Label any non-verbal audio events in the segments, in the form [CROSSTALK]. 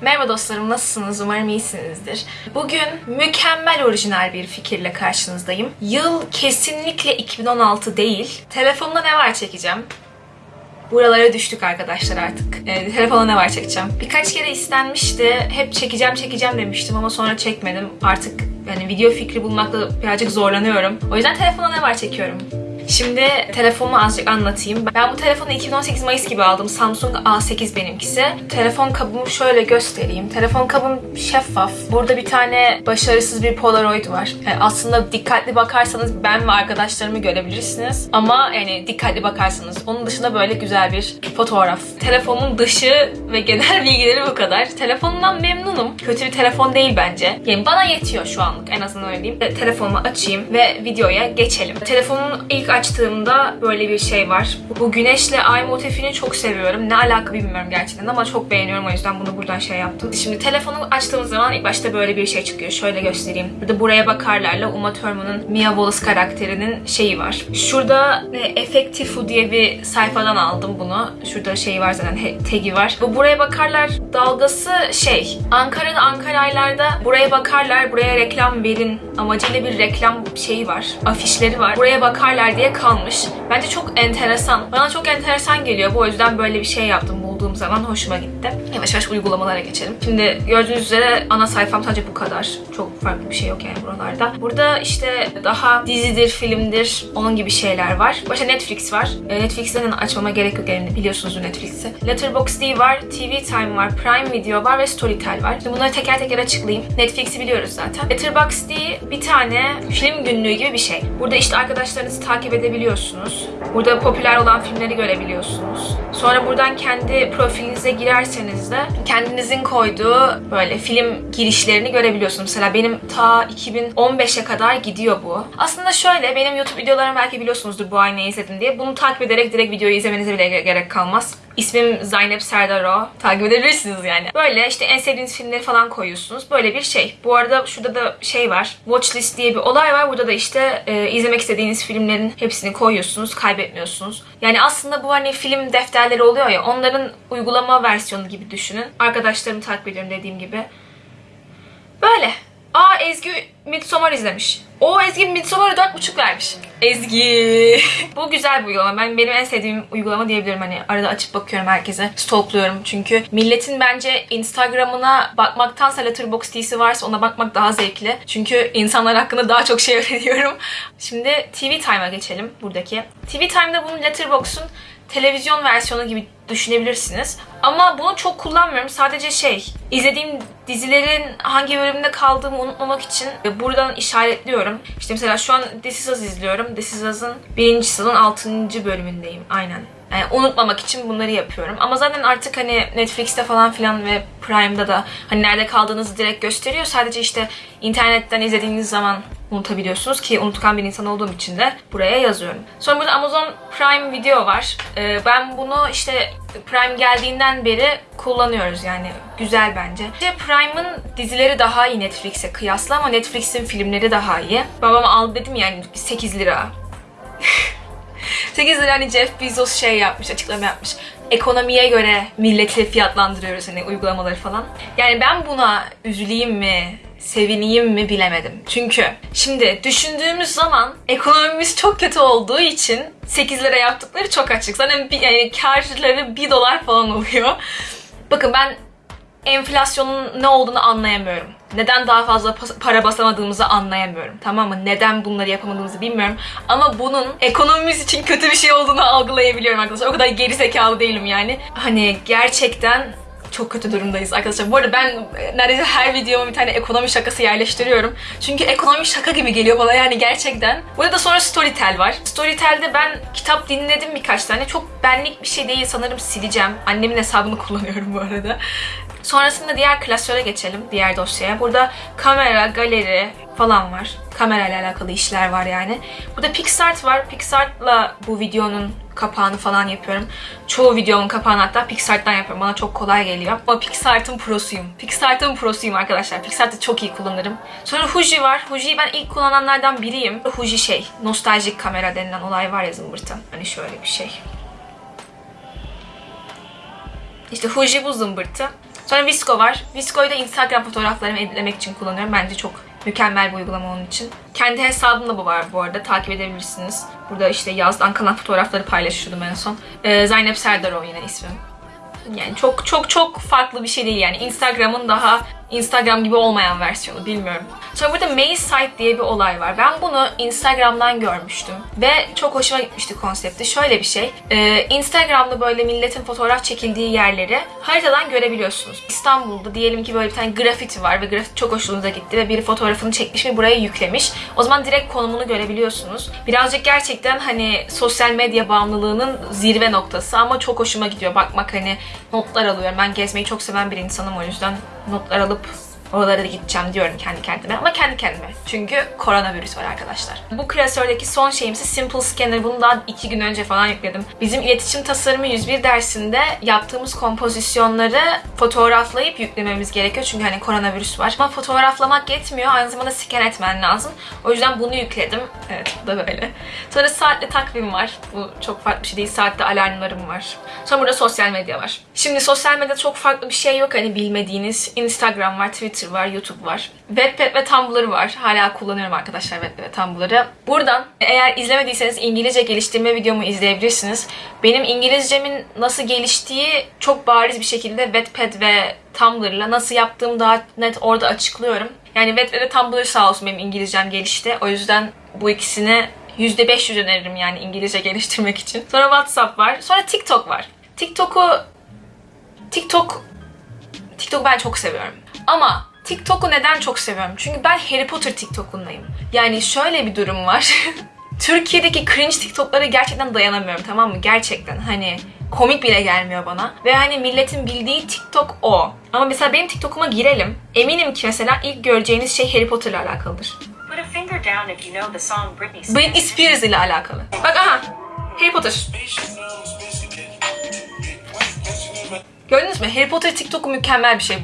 Merhaba dostlarım nasılsınız? Umarım iyisinizdir. Bugün mükemmel orijinal bir fikirle karşınızdayım. Yıl kesinlikle 2016 değil. Telefonda ne var çekeceğim. Buralara düştük arkadaşlar artık. Ee, telefona ne var çekeceğim. Birkaç kere istenmişti. Hep çekeceğim çekeceğim demiştim ama sonra çekmedim. Artık yani video fikri bulmakta birazcık zorlanıyorum. O yüzden telefona ne var çekiyorum. Şimdi telefonumu azıcık anlatayım. Ben bu telefonu 2018 Mayıs gibi aldım. Samsung A8 benimkisi. Telefon kabımı şöyle göstereyim. Telefon kabım şeffaf. Burada bir tane başarısız bir Polaroid var. Yani aslında dikkatli bakarsanız ben ve arkadaşlarımı görebilirsiniz. Ama yani dikkatli bakarsanız. Onun dışında böyle güzel bir fotoğraf. Telefonun dışı ve genel [LAUGHS] bilgileri bu kadar. Telefonumdan memnunum. Kötü bir telefon değil bence. Yani bana yetiyor şu anlık en azından öyle diyeyim. Telefonumu açayım ve videoya geçelim. Telefonun ilk açtığımda böyle bir şey var. Bu güneşle ay motifini çok seviyorum. Ne alaka bilmiyorum gerçekten ama çok beğeniyorum o yüzden bunu buradan şey yaptım. Şimdi telefonu açtığımız zaman ilk başta böyle bir şey çıkıyor. Şöyle göstereyim. Burada buraya bakarlarla Uma Thurman'ın Mia Wallace karakterinin şeyi var. Şurada e, Effective diye bir sayfadan aldım bunu. Şurada şey var zaten tagi var. Bu buraya bakarlar dalgası şey. Ankara'da Ankara'ylarda buraya bakarlar buraya reklam verin amacıyla bir reklam şeyi var. Afişleri var. Buraya bakarlar diye kalmış. Bence çok enteresan. Bana çok enteresan geliyor. Bu yüzden böyle bir şey yaptım bulduğum zaman hoşuma gitti. Yavaş yavaş uygulamalara geçelim. Şimdi gördüğünüz üzere ana sayfam sadece bu kadar. Çok farklı bir şey yok yani buralarda. Burada işte daha dizidir, filmdir, onun gibi şeyler var. Başka Netflix var. E, Netflix'ten açmama gerek yok yani biliyorsunuzdur Netflix'i. Letterboxd var, TV Time var, Prime Video var ve Storytel var. Şimdi bunları teker teker açıklayayım. Netflix'i biliyoruz zaten. Letterboxd bir tane film günlüğü gibi bir şey. Burada işte arkadaşlarınızı takip edebiliyorsunuz. Burada popüler olan filmleri görebiliyorsunuz. Sonra buradan kendi profilinize girerseniz de kendinizin koyduğu böyle film girişlerini görebiliyorsunuz. Mesela benim ta 2015'e kadar gidiyor bu. Aslında şöyle benim YouTube videolarımı belki biliyorsunuzdur bu aynayı izledim diye. Bunu takip ederek direkt videoyu izlemenize bile ge- gerek kalmaz. İsmim Zeynep Serdaro. Takip edebilirsiniz yani. Böyle işte en sevdiğiniz filmleri falan koyuyorsunuz. Böyle bir şey. Bu arada şurada da şey var. Watchlist diye bir olay var. Burada da işte e, izlemek istediğiniz filmlerin hepsini koyuyorsunuz. Kaybetmiyorsunuz. Yani aslında bu hani film defterleri oluyor ya. Onların uygulama versiyonu gibi düşünün. Arkadaşlarımı takip ediyorum dediğim gibi. Böyle. Aa Ezgi Midsommar izlemiş. O Ezgi Midsommar'a 4.5 vermiş. Ezgi. [LAUGHS] Bu güzel bir uygulama. Ben benim en sevdiğim uygulama diyebilirim. Hani arada açıp bakıyorum herkese. Stalkluyorum çünkü. Milletin bence Instagram'ına bakmaktansa Letterboxd'si varsa ona bakmak daha zevkli. Çünkü insanlar hakkında daha çok şey [LAUGHS] öğreniyorum. Şimdi TV Time'a geçelim buradaki. TV Time'da bunun Letterboxd'un televizyon versiyonu gibi düşünebilirsiniz. Ama bunu çok kullanmıyorum. Sadece şey, izlediğim dizilerin hangi bölümünde kaldığımı unutmamak için buradan işaretliyorum. İşte mesela şu an This Is Us izliyorum. This Is Us'ın birinci sezon 6. bölümündeyim. Aynen. Yani unutmamak için bunları yapıyorum. Ama zaten artık hani Netflix'te falan filan ve Prime'da da hani nerede kaldığınızı direkt gösteriyor. Sadece işte internetten izlediğiniz zaman unutabiliyorsunuz ki unutkan bir insan olduğum için de buraya yazıyorum. Sonra burada Amazon Prime Video var. Ee, ben bunu işte Prime geldiğinden beri kullanıyoruz yani güzel bence. İşte Prime'ın dizileri daha iyi Netflix'e kıyasla ama Netflix'in filmleri daha iyi. Babam aldı dedim yani 8 lira. [LAUGHS] 8 lira hani Jeff Bezos şey yapmış, açıklama yapmış. Ekonomiye göre milleti fiyatlandırıyoruz hani uygulamaları falan. Yani ben buna üzüleyim mi, sevineyim mi bilemedim. Çünkü şimdi düşündüğümüz zaman ekonomimiz çok kötü olduğu için 8 lira yaptıkları çok açık. Zaten bir, yani karları 1 dolar falan oluyor. Bakın ben enflasyonun ne olduğunu anlayamıyorum. Neden daha fazla para basamadığımızı anlayamıyorum. Tamam mı? Neden bunları yapamadığımızı bilmiyorum. Ama bunun ekonomimiz için kötü bir şey olduğunu algılayabiliyorum arkadaşlar. O kadar geri zekalı değilim yani. Hani gerçekten çok kötü durumdayız arkadaşlar. Bu arada ben e, neredeyse her videoma bir tane ekonomi şakası yerleştiriyorum. Çünkü ekonomi şaka gibi geliyor bana yani gerçekten. Burada sonra Storytel var. Storytel'de ben kitap dinledim birkaç tane. Çok benlik bir şey değil sanırım sileceğim. Annemin hesabını [LAUGHS] kullanıyorum bu arada. Sonrasında diğer klasöre geçelim, diğer dosyaya. Burada kamera, galeri falan var. Kamerayla alakalı işler var yani. Burada PixArt var. PixArt'la bu videonun kapağını falan yapıyorum. Çoğu videomun kapağını hatta PixArt'tan yapıyorum. Bana çok kolay geliyor. Ama PixArt'ın prosuyum. PixArt'ın prosuyum arkadaşlar. PixArt'ı çok iyi kullanırım. Sonra Fuji var. Fuji'yi ben ilk kullananlardan biriyim. Fuji şey, nostaljik kamera denilen olay var ya zımbırtı. Hani şöyle bir şey. İşte Fuji bu zımbırtı. Sonra Visco var. Visco'yu da Instagram fotoğraflarımı editlemek için kullanıyorum. Bence çok mükemmel bir uygulama onun için. Kendi hesabımda bu var bu arada. Takip edebilirsiniz. Burada işte yazdan kalan fotoğrafları paylaşıyordum en son. Ee, Zeynep Serdar o yine ismim. Yani çok çok çok farklı bir şey değil yani. Instagram'ın daha Instagram gibi olmayan versiyonu bilmiyorum. Sonra burada Maze Site diye bir olay var. Ben bunu Instagram'dan görmüştüm. Ve çok hoşuma gitmişti konsepti. Şöyle bir şey. e, Instagram'da böyle milletin fotoğraf çekildiği yerleri haritadan görebiliyorsunuz. İstanbul'da diyelim ki böyle bir tane grafiti var ve grafiti çok hoşunuza gitti ve biri fotoğrafını çekmiş ve buraya yüklemiş. O zaman direkt konumunu görebiliyorsunuz. Birazcık gerçekten hani sosyal medya bağımlılığının zirve noktası ama çok hoşuma gidiyor. Bakmak hani notlar alıyorum. Ben gezmeyi çok seven bir insanım o yüzden notlar alıp oralara da gideceğim diyorum kendi kendime. Ama kendi kendime. Çünkü koronavirüs var arkadaşlar. Bu klasördeki son şeyimsi Simple Scanner. Bunu daha iki gün önce falan yükledim. Bizim iletişim tasarımı 101 dersinde yaptığımız kompozisyonları fotoğraflayıp yüklememiz gerekiyor. Çünkü hani koronavirüs var. Ama fotoğraflamak yetmiyor. Aynı zamanda scan etmen lazım. O yüzden bunu yükledim. Evet bu da böyle. Sonra saatle takvim var. Bu çok farklı bir şey değil. Saatte alarmlarım var. Sonra burada sosyal medya var. Şimdi sosyal medyada çok farklı bir şey yok hani bilmediğiniz. Instagram var, Twitter var, YouTube var. Wattpad ve Tumblr var. Hala kullanıyorum arkadaşlar Wattpad ve Tumblr'ı. Buradan eğer izlemediyseniz İngilizce geliştirme videomu izleyebilirsiniz. Benim İngilizcemin nasıl geliştiği çok bariz bir şekilde Wattpad ve Tumblr'la nasıl yaptığımı daha net orada açıklıyorum. Yani Wattpad ve Tumblr sağ olsun benim İngilizcem gelişti. O yüzden bu ikisini %500 öneririm yani İngilizce [LAUGHS] geliştirmek için. Sonra WhatsApp var. Sonra TikTok var. TikTok'u TikTok TikTok ben çok seviyorum. Ama TikTok'u neden çok seviyorum? Çünkü ben Harry Potter TikTok'undayım. Yani şöyle bir durum var. [LAUGHS] Türkiye'deki cringe TikTok'lara gerçekten dayanamıyorum tamam mı? Gerçekten hani komik bile gelmiyor bana. Ve hani milletin bildiği TikTok o. Ama mesela benim TikTok'uma girelim. Eminim ki mesela ilk göreceğiniz şey Harry Potter'la alakalıdır. Britney Spears ile alakalı. Bak aha. Harry Potter. Gördünüz mü? Harry Potter TikTok'u mükemmel bir şey.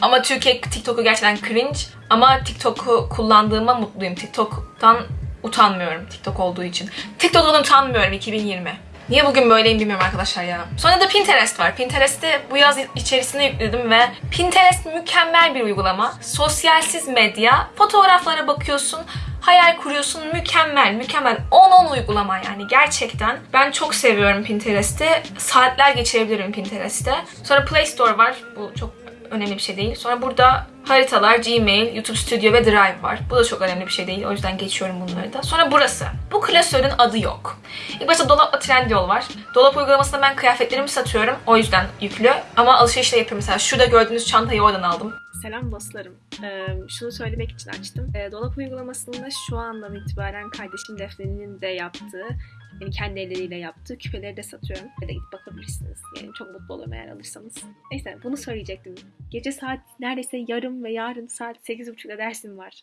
Ama Türkiye TikTok'u gerçekten cringe. Ama TikTok'u kullandığıma mutluyum. TikTok'tan utanmıyorum TikTok olduğu için. TikTok'tan utanmıyorum 2020. Niye bugün böyleyim bilmiyorum arkadaşlar ya. Sonra da Pinterest var. Pinterest'i bu yaz içerisinde yükledim ve Pinterest mükemmel bir uygulama. Sosyalsiz medya. Fotoğraflara bakıyorsun. Hayal kuruyorsun. Mükemmel, mükemmel. 10-10 uygulama yani gerçekten. Ben çok seviyorum Pinterest'i. Saatler geçirebilirim Pinterest'te. Sonra Play Store var. Bu çok önemli bir şey değil. Sonra burada haritalar, Gmail, YouTube Studio ve Drive var. Bu da çok önemli bir şey değil. O yüzden geçiyorum bunları da. Sonra burası. Bu klasörün adı yok. İlk başta Dolap'la Trendyol var. Dolap uygulamasında ben kıyafetlerimi satıyorum. O yüzden yüklü. Ama alışveriş de yapıyorum. Mesela şurada gördüğünüz çantayı oradan aldım. Selam dostlarım. Ee, şunu söylemek için açtım. Ee, Dolap uygulamasında şu andan itibaren kardeşim Defne'nin de yaptığı, yani kendi elleriyle yaptığı küpeleri de satıyorum. Ve de gidip bakabilirsiniz. Yani çok mutlu olurum eğer alırsanız. Neyse bunu söyleyecektim. Gece saat neredeyse yarım ve yarın saat 8.30'da dersim var.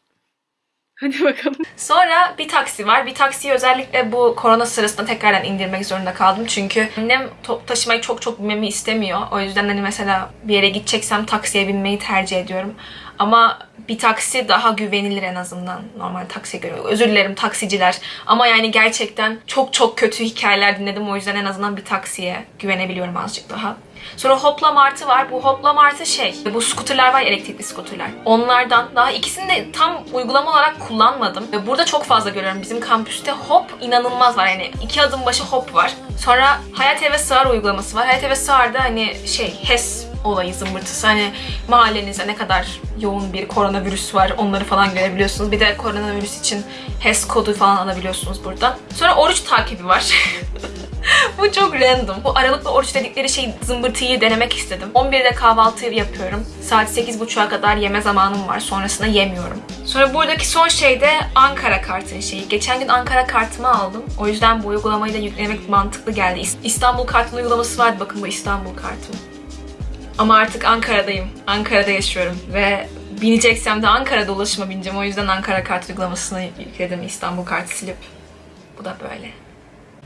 [LAUGHS] Hadi bakalım. Sonra bir taksi var. Bir taksiyi özellikle bu korona sırasında tekrardan indirmek zorunda kaldım. Çünkü annem top taşımayı çok çok binmemi istemiyor. O yüzden hani mesela bir yere gideceksem taksiye binmeyi tercih ediyorum. Ama bir taksi daha güvenilir en azından normal taksiye göre. Özür dilerim taksiciler. Ama yani gerçekten çok çok kötü hikayeler dinledim. O yüzden en azından bir taksiye güvenebiliyorum azıcık daha. Sonra Hopla Martı var. Bu Hopla Martı şey, bu skuterler var elektrikli skuterler. Onlardan daha ikisini de tam uygulama olarak kullanmadım. Ve burada çok fazla görüyorum. Bizim kampüste hop inanılmaz var. Yani iki adım başı hop var. Sonra Hayat Eve Sığar uygulaması var. Hayat Eve Sığar'da hani şey HES olayı zımbırtısı. Hani mahallenize ne kadar yoğun bir koronavirüs var onları falan görebiliyorsunuz. Bir de koronavirüs için HES kodu falan alabiliyorsunuz buradan. Sonra oruç takibi var. [LAUGHS] Bu çok random. Bu aralıklı oruç dedikleri şey zımbırtıyı denemek istedim. 11'de kahvaltı yapıyorum. Saat 8.30'a kadar yeme zamanım var. Sonrasında yemiyorum. Sonra buradaki son şey de Ankara kartın şeyi. Geçen gün Ankara kartımı aldım. O yüzden bu uygulamayı da yüklemek mantıklı geldi. İs- İstanbul kartın uygulaması vardı. Bakın bu İstanbul kartım. Ama artık Ankara'dayım. Ankara'da yaşıyorum ve bineceksem de Ankara'da ulaşıma bineceğim. O yüzden Ankara kart uygulamasını yükledim İstanbul kartı silip. Bu da böyle.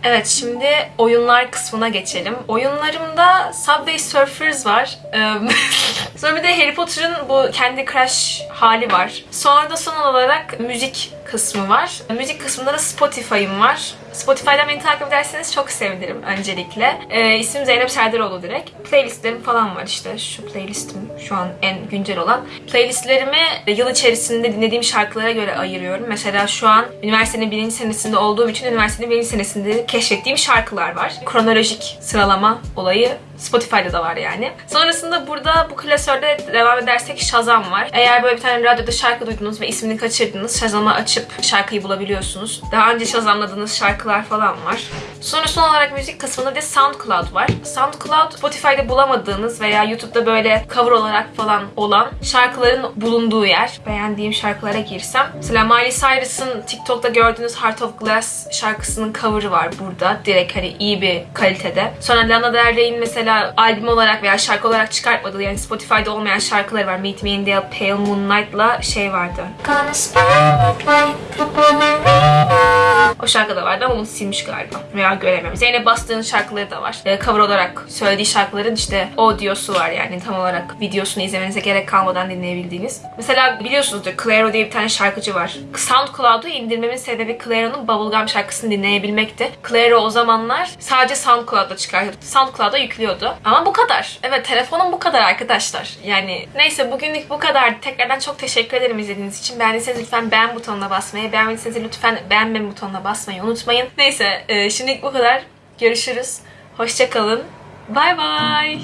Evet şimdi oyunlar kısmına geçelim. Oyunlarımda Subway Surfers var. [LAUGHS] Sonra bir de Harry Potter'ın bu kendi Crush hali var. Sonra da son olarak müzik kısmı var. Müzik kısmında da Spotify'ım var. Spotify'dan beni takip ederseniz çok sevinirim öncelikle. Ee, ismim Zeynep Serdaroğlu direkt. Playlistlerim falan var işte. Şu playlistim şu an en güncel olan. Playlistlerimi yıl içerisinde dinlediğim şarkılara göre ayırıyorum. Mesela şu an üniversitenin birinci senesinde olduğum için üniversitenin birinci senesinde keşfettiğim şarkılar var. Kronolojik sıralama olayı Spotify'da da var yani. Sonrasında burada bu klasörde devam edersek Shazam var. Eğer böyle bir tane radyoda şarkı duydunuz ve ismini kaçırdınız Shazam'a açıp şarkıyı bulabiliyorsunuz. Daha önce Shazamladığınız şarkılar falan var. Sonra son olarak müzik kısmında da SoundCloud var. SoundCloud Spotify'da bulamadığınız veya YouTube'da böyle cover olarak falan olan şarkıların bulunduğu yer. Beğendiğim şarkılara girsem. Mesela Miley Cyrus'ın TikTok'ta gördüğünüz Heart of Glass şarkısının cover'ı var burada. Direkt hani iyi bir kalitede. Sonra Lana Del Rey'in mesela albüm olarak veya şarkı olarak çıkartmadığı yani Spotify'da olmayan şarkıları var. Meet Me in the Pale Moonlight'la şey vardı. O şarkı da vardı ama onu silmiş galiba. Veya göremiyorum. Zeynep Bastık'ın şarkıları da var. Ee, cover olarak söylediği şarkıların işte audiosu var yani tam olarak videosunu izlemenize gerek kalmadan dinleyebildiğiniz. Mesela biliyorsunuzdur Clairo diye bir tane şarkıcı var. SoundCloud'u indirmemin sebebi Clairo'nun Bubblegum şarkısını dinleyebilmekti. Clairo o zamanlar sadece SoundCloud'da çıkartıyordu. SoundCloud'a yüklüyordu. Ama bu kadar. Evet telefonum bu kadar arkadaşlar. Yani neyse bugünlük bu kadar. Tekrardan çok teşekkür ederim izlediğiniz için. Beğendiyseniz lütfen beğen butonuna basmayı, beğenmediyseniz lütfen beğenme butonuna basmayı unutmayın. Neyse e, şimdilik bu kadar. Görüşürüz. Hoşçakalın. Bay bay.